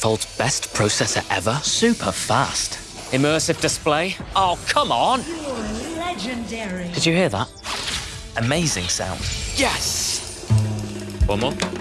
Fold's best processor ever? Super fast. Immersive display? Oh, come on! Legendary. Did you hear that? Amazing sound. Yes! One more.